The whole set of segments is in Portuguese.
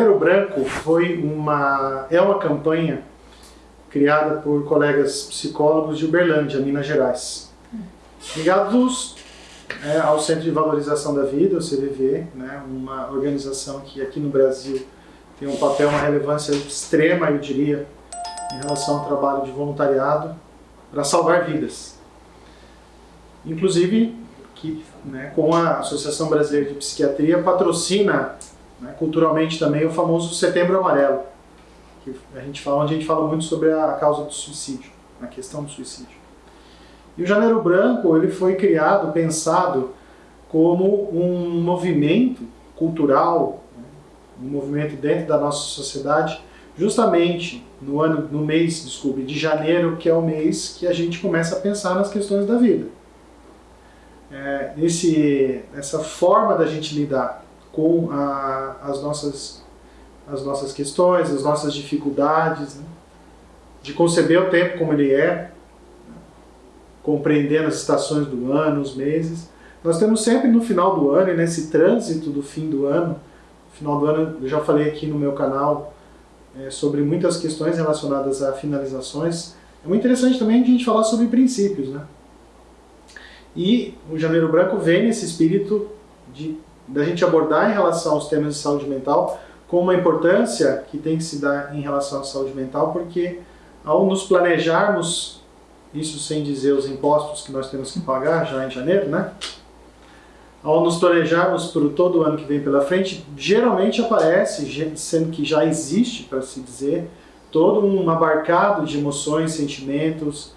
Janeiro Branco foi uma, é uma campanha criada por colegas psicólogos de Uberlândia, Minas Gerais, ligados é, ao Centro de Valorização da Vida, o CVV, né, uma organização que aqui no Brasil tem um papel, uma relevância extrema, eu diria, em relação ao trabalho de voluntariado para salvar vidas. Inclusive, que né, com a Associação Brasileira de Psiquiatria patrocina né, culturalmente também o famoso Setembro Amarelo, que a gente fala, onde a gente fala muito sobre a causa do suicídio, a questão do suicídio. E o Janeiro Branco ele foi criado, pensado como um movimento cultural, né, um movimento dentro da nossa sociedade, justamente no ano, no mês, desculpe, de janeiro, que é o mês que a gente começa a pensar nas questões da vida. É, esse, forma da gente lidar com a, as, nossas, as nossas questões, as nossas dificuldades, né? de conceber o tempo como ele é, né? compreendendo as estações do ano, os meses. Nós temos sempre no final do ano, e nesse trânsito do fim do ano, final do ano, eu já falei aqui no meu canal é, sobre muitas questões relacionadas a finalizações. É muito interessante também a gente falar sobre princípios, né? E o Janeiro Branco vem nesse espírito de da gente abordar em relação aos temas de saúde mental com uma importância que tem que se dar em relação à saúde mental, porque ao nos planejarmos, isso sem dizer os impostos que nós temos que pagar já em janeiro, né? Ao nos planejarmos por todo o ano que vem pela frente, geralmente aparece, sendo que já existe, para se dizer, todo um abarcado de emoções, sentimentos,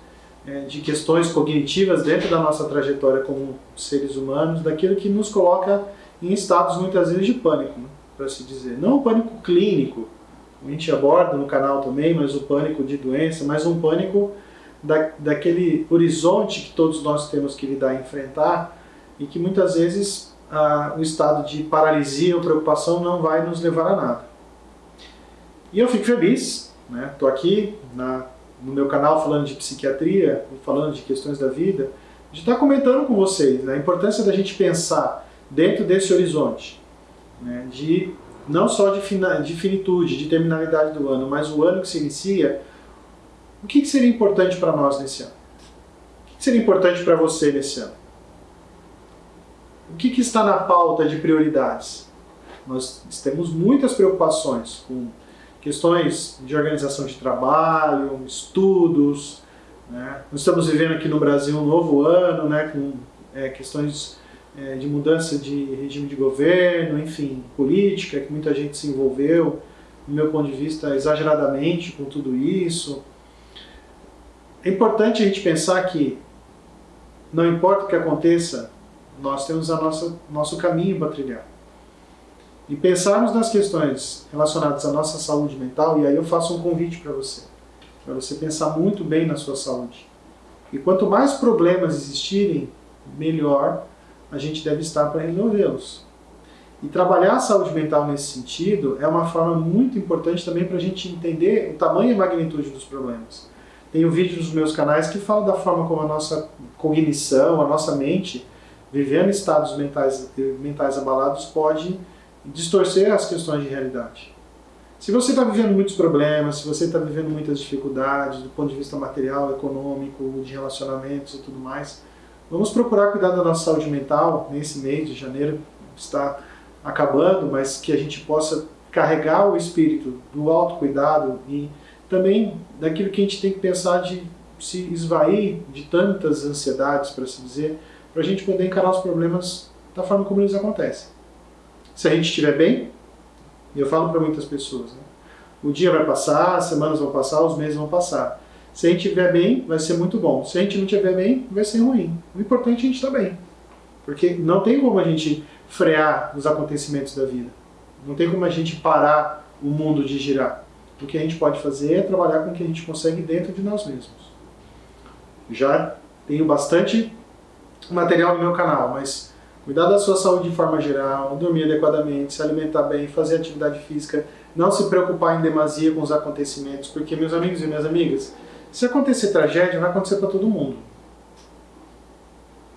é, de questões cognitivas dentro da nossa trajetória como seres humanos, daquilo que nos coloca em estados muitas vezes de pânico, né, para se dizer. Não o pânico clínico, a gente aborda no canal também, mas o pânico de doença, mas um pânico da, daquele horizonte que todos nós temos que lidar e enfrentar e que muitas vezes o estado de paralisia ou preocupação não vai nos levar a nada. E eu fico feliz, estou né, aqui na, no meu canal falando de psiquiatria, falando de questões da vida, de estar comentando com vocês né, a importância da gente pensar dentro desse horizonte, né, de não só de, de finitude, de terminalidade do ano, mas o ano que se inicia, o que, que seria importante para nós nesse ano? O que seria importante para você nesse ano? O que, que está na pauta de prioridades? Nós temos muitas preocupações com questões de organização de trabalho, estudos. Né? Nós estamos vivendo aqui no Brasil um novo ano, né, com é, questões é, de mudança de regime de governo, enfim, política, que muita gente se envolveu, do meu ponto de vista, exageradamente com tudo isso. É importante a gente pensar que não importa o que aconteça, nós temos a nossa nosso caminho para trilhar. E pensarmos nas questões relacionadas à nossa saúde mental, e aí eu faço um convite para você, para você pensar muito bem na sua saúde. E quanto mais problemas existirem, melhor a gente deve estar para resolvê-los. E trabalhar a saúde mental nesse sentido é uma forma muito importante também para a gente entender o tamanho e a magnitude dos problemas. Tenho vídeos nos meus canais que falam da forma como a nossa cognição, a nossa mente, vivendo estados mentais, mentais abalados, pode distorcer as questões de realidade. Se você está vivendo muitos problemas, se você está vivendo muitas dificuldades do ponto de vista material, econômico, de relacionamentos e tudo mais, Vamos procurar cuidar da nossa saúde mental nesse mês de janeiro, está acabando, mas que a gente possa carregar o espírito do autocuidado e também daquilo que a gente tem que pensar de se esvair de tantas ansiedades, para se dizer, para a gente poder encarar os problemas da forma como eles acontecem. Se a gente estiver bem, e eu falo para muitas pessoas, né? o dia vai passar, as semanas vão passar, os meses vão passar. Se a gente estiver bem, vai ser muito bom. Se a gente não estiver bem, vai ser ruim. O importante é a gente estar bem. Porque não tem como a gente frear os acontecimentos da vida. Não tem como a gente parar o mundo de girar. O que a gente pode fazer é trabalhar com o que a gente consegue dentro de nós mesmos. Já tenho bastante material no meu canal, mas cuidar da sua saúde de forma geral, dormir adequadamente, se alimentar bem, fazer atividade física, não se preocupar em demasia com os acontecimentos, porque meus amigos e minhas amigas, se acontecer tragédia, vai acontecer para todo mundo.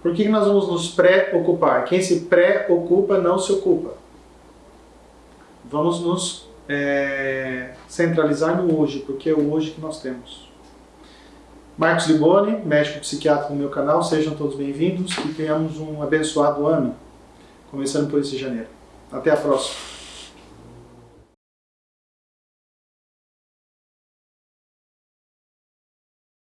Por que nós vamos nos preocupar? Quem se preocupa não se ocupa. Vamos nos é, centralizar no hoje, porque é o hoje que nós temos. Marcos Liboni, médico psiquiatra no meu canal, sejam todos bem-vindos e tenhamos um abençoado ano, começando por esse janeiro. Até a próxima!